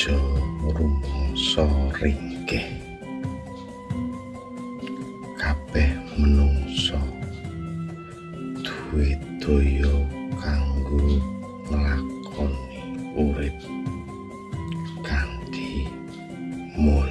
aja rumangsa ringkeh kabeh menungsa duwe daya kanggo nglakoni urip. Kanthi mulai